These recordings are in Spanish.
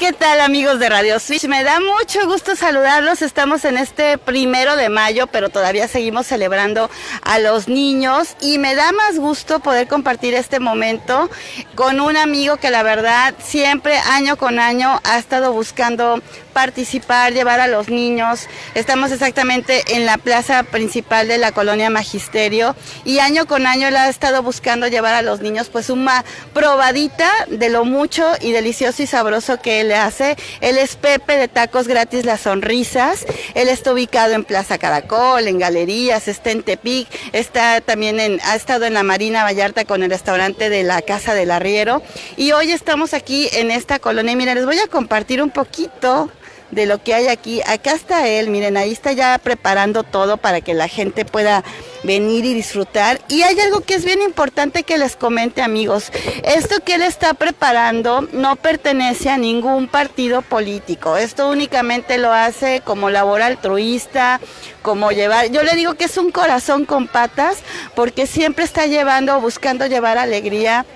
¿Qué tal amigos de Radio Switch? Me da mucho gusto saludarlos. Estamos en este primero de mayo, pero todavía seguimos celebrando a los niños y me da más gusto poder compartir este momento con un amigo que la verdad siempre año con año ha estado buscando participar, llevar a los niños. Estamos exactamente en la plaza principal de la colonia Magisterio y año con año él ha estado buscando llevar a los niños pues una probadita de lo mucho y delicioso y sabroso que él le hace. Él es Pepe de Tacos Gratis Las Sonrisas. Él está ubicado en Plaza Caracol, en Galerías, está en Tepic, está también en, ha estado en la Marina Vallarta con el restaurante de la Casa del Arriero. Y hoy estamos aquí en esta colonia y miren, les voy a compartir un poquito de lo que hay aquí. Acá está él, miren, ahí está ya preparando todo para que la gente pueda venir y disfrutar. Y hay algo que es bien importante que les comente amigos. Esto que él está preparando no pertenece a ningún partido político. Esto únicamente lo hace como labor altruista, como llevar, yo le digo que es un corazón con patas porque siempre está llevando, buscando llevar alegría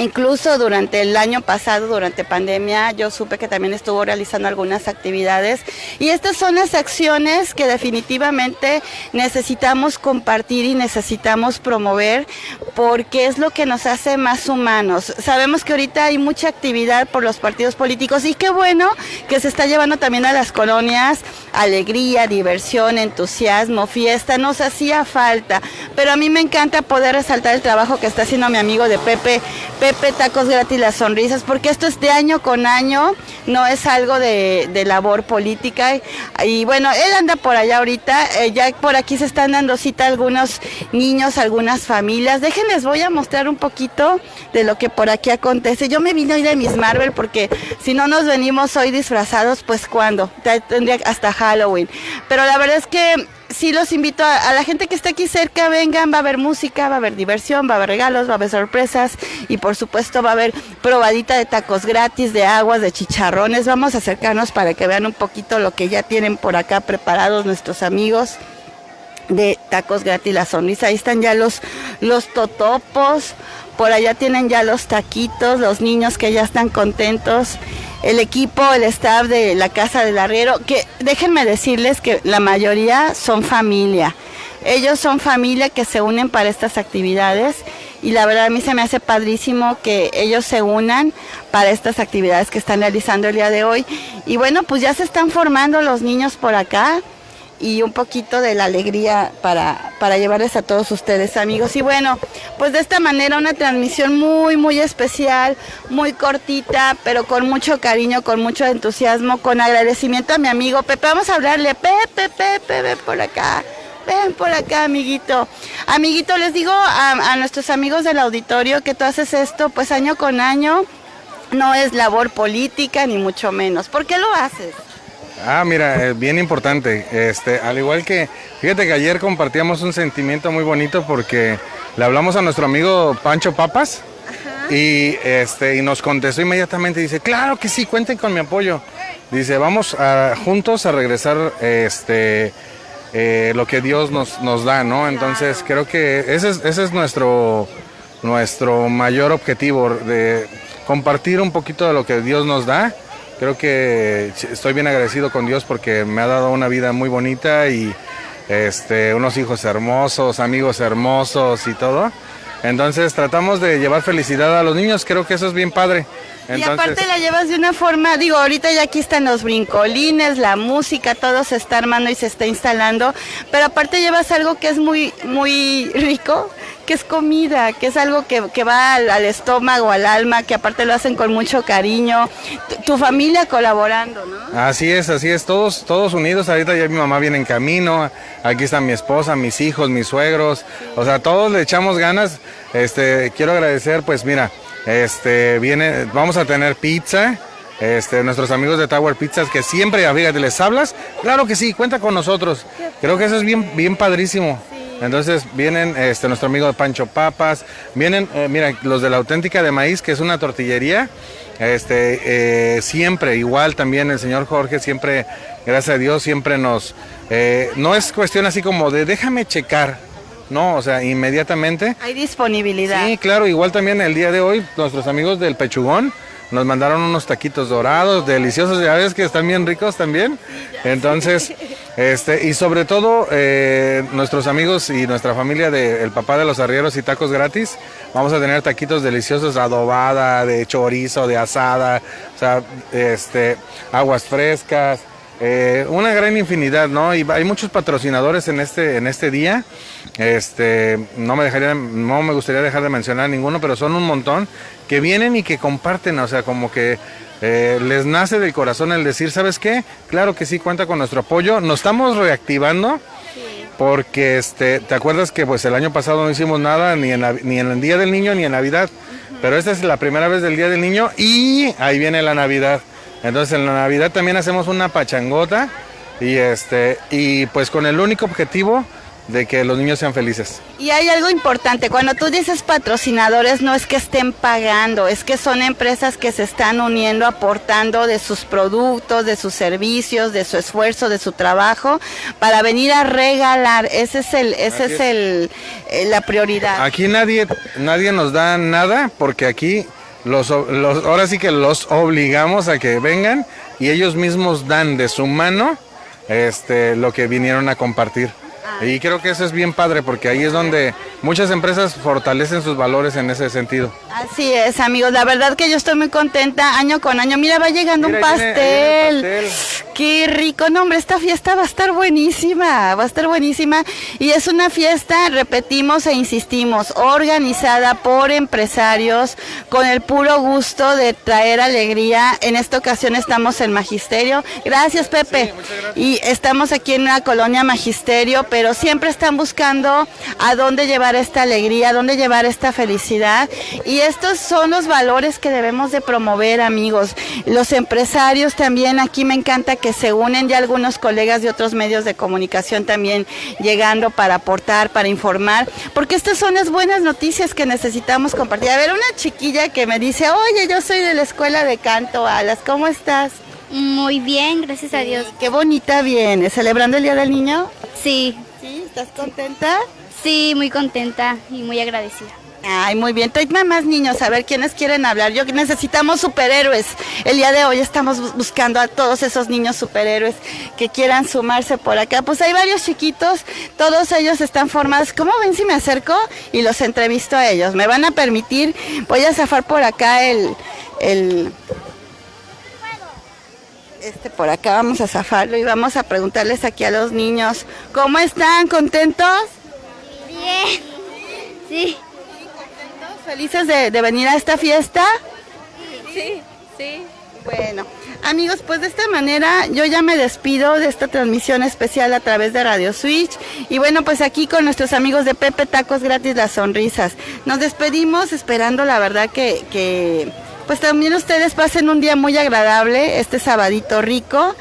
Incluso durante el año pasado, durante pandemia, yo supe que también estuvo realizando algunas actividades. Y estas son las acciones que definitivamente necesitamos compartir y necesitamos promover porque es lo que nos hace más humanos. Sabemos que ahorita hay mucha actividad por los partidos políticos y qué bueno que se está llevando también a las colonias alegría, diversión, entusiasmo, fiesta, nos hacía falta, pero a mí me encanta poder resaltar el trabajo que está haciendo mi amigo de Pepe. Pepe Tacos Gratis Las Sonrisas, porque esto es de año con año, no es algo de, labor política. Y, bueno, él anda por allá ahorita, eh, ya por aquí se están dando cita algunos niños, algunas familias. Déjenles, voy a mostrar un poquito de lo que por aquí acontece. Yo me vine hoy de Miss Marvel porque si no nos venimos hoy disfrazados, pues cuando, tendría hasta Halloween. Pero la verdad es que sí los invito a, la gente que está aquí cerca, vengan, va a haber música, va a haber diversión, va a haber regalos, va a haber sorpresas y por supuesto va a haber probadita de tacos gratis, de aguas, de chicharrones. Vamos a acercarnos para que vean un poquito lo que ya tienen por acá preparados nuestros amigos de tacos gratis la sonrisa. Ahí están ya los, los totopos, por allá tienen ya los taquitos, los niños que ya están contentos el equipo, el staff de la Casa del Arriero, que déjenme decirles que la mayoría son familia. Ellos son familia que se unen para estas actividades y la verdad a mí se me hace padrísimo que ellos se unan para estas actividades que están realizando el día de hoy. Y bueno, pues ya se están formando los niños por acá y un poquito de la alegría para, para llevarles a todos ustedes amigos. Y bueno, pues de esta manera una transmisión muy, muy especial, muy cortita, pero con mucho cariño, con mucho entusiasmo, con agradecimiento a mi amigo Pepe. Vamos a hablarle, Pepe, Pepe, ven por acá. Ven por acá, amiguito. Amiguito, les digo a, a nuestros amigos del auditorio que tú haces esto pues año con año. No es labor política, ni mucho menos. ¿Por qué lo haces? Ah, mira, es bien importante. Este, al igual que, fíjate que ayer compartíamos un sentimiento muy bonito porque le hablamos a nuestro amigo Pancho Papas y este y nos contestó inmediatamente. Dice, claro que sí, cuenten con mi apoyo. Dice, vamos a, juntos a regresar este eh, lo que Dios nos, nos da, ¿no? Entonces creo que ese es, ese es nuestro, nuestro mayor objetivo, de compartir un poquito de lo que Dios nos da creo que estoy bien agradecido con Dios porque me ha dado una vida muy bonita y este, unos hijos hermosos, amigos hermosos y todo. Entonces tratamos de llevar felicidad a los niños, creo que eso es bien padre. y aparte la llevas de una forma, digo, ahorita ya aquí están los brincolines, la música, todo se está armando y se está instalando, pero aparte llevas algo que es muy, muy rico, que es comida, que es algo que, va al, estómago, al alma, que aparte lo hacen con mucho cariño. Tu, familia colaborando, ¿no? Así es, así es, todos, todos unidos. Ahorita ya mi mamá viene en camino, aquí está mi esposa, mis hijos, mis suegros, o sea, todos le echamos ganas. Este, quiero agradecer, pues mira, este, viene, vamos a tener pizza. Este, nuestros amigos de Tower Pizzas que siempre, fíjate, les hablas, claro que sí, cuenta con nosotros. Creo que eso es bien, bien padrísimo. Entonces vienen este, nuestro amigo Pancho Papas, vienen, eh, mira, los de la auténtica de maíz, que es una tortillería. Este, eh, siempre, igual también el señor Jorge, siempre, gracias a Dios, siempre nos, eh, no es cuestión así como de déjame checar, no, o sea, inmediatamente. Hay disponibilidad. Sí, claro, igual también el día de hoy, nuestros amigos del Pechugón, nos mandaron unos taquitos dorados, deliciosos, ya ves que están bien ricos también. Entonces, este, y sobre todo, eh, nuestros amigos y nuestra familia de El Papá de los Arrieros y Tacos Gratis, vamos a tener taquitos deliciosos, adobada, de chorizo, de asada, o sea, este, aguas frescas, eh, una gran infinidad, ¿no? Y hay muchos patrocinadores en este, en este día. Este, no me dejaría, no me gustaría dejar de mencionar ninguno, pero son un montón que vienen y que comparten, o sea, como que eh, les nace del corazón el decir, ¿sabes qué? Claro que sí, cuenta con nuestro apoyo. Nos estamos reactivando. Porque este, te acuerdas que pues el año pasado no hicimos nada ni en, ni en el Día del Niño ni en Navidad, pero esta es la primera vez del Día del Niño y ahí viene la Navidad. Entonces en la Navidad también hacemos una pachangota y este y pues con el único objetivo de que los niños sean felices. Y hay algo importante, cuando tú dices patrocinadores no es que estén pagando, es que son empresas que se están uniendo, aportando de sus productos, de sus servicios, de su esfuerzo, de su trabajo, para venir a regalar. Ese es el, ese es, el, eh, la prioridad. Aquí nadie, nadie nos da nada porque aquí los, ahora sí que los obligamos a que vengan y ellos mismos dan de su mano este, lo que vinieron a compartir. Y creo que eso es bien padre porque ahí es donde muchas empresas fortalecen sus valores en ese sentido. Así es, amigos. La verdad que yo estoy muy contenta año con año. Mira, va llegando un pastel. Qué rico, no hombre, esta fiesta va a estar buenísima, va a estar buenísima. Y es una fiesta, repetimos e insistimos, organizada por empresarios con el puro gusto de traer alegría. En esta ocasión estamos en Magisterio. Gracias, Pepe. Y estamos aquí en una colonia Magisterio, pero siempre están buscando a dónde llevar esta alegría, dónde llevar esta felicidad. Y estos son los valores que debemos de promover, amigos. Los empresarios también, aquí me encanta que se unen ya algunos colegas de otros medios de comunicación también llegando para aportar, para informar, porque estas son las buenas noticias que necesitamos compartir. A ver, una chiquilla que me dice, oye, yo soy de la escuela de canto, Alas, ¿cómo estás? Muy bien, gracias a Dios. Qué bonita viene, ¿celebrando el Día del Niño? Sí. ¿Sí? ¿Estás contenta? Sí, muy contenta y muy agradecida. Ay, muy bien. Trae más niños, a ver quiénes quieren hablar. Yo necesitamos superhéroes. El día de hoy estamos buscando a todos esos niños superhéroes que quieran sumarse por acá. Pues hay varios chiquitos, todos ellos están formados. ¿Cómo ven si me acerco y los entrevisto a ellos? Me van a permitir, voy a zafar por acá el, el este por acá vamos a zafarlo y vamos a preguntarles aquí a los niños, ¿cómo están? ¿Contentos? Bien. Sí. ¿Felices de, venir a esta fiesta? Sí, sí. Bueno, amigos, pues de esta manera yo ya me despido de esta transmisión especial a través de Radio Switch. Y bueno, pues aquí con nuestros amigos de Pepe Tacos Gratis Las Sonrisas. Nos despedimos esperando la verdad que, que pues también ustedes pasen un día muy agradable, este sabadito rico.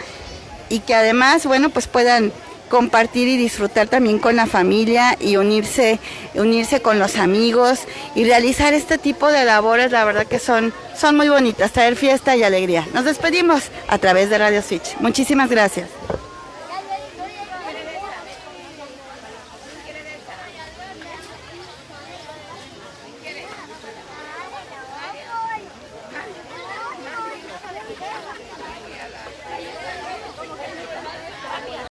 Y que además, bueno, pues puedan compartir y disfrutar también con la familia y unirse, unirse con los amigos y realizar este tipo de labores, la verdad que son, son muy bonitas, traer fiesta y alegría. Nos despedimos a través de Radio Switch. Muchísimas gracias.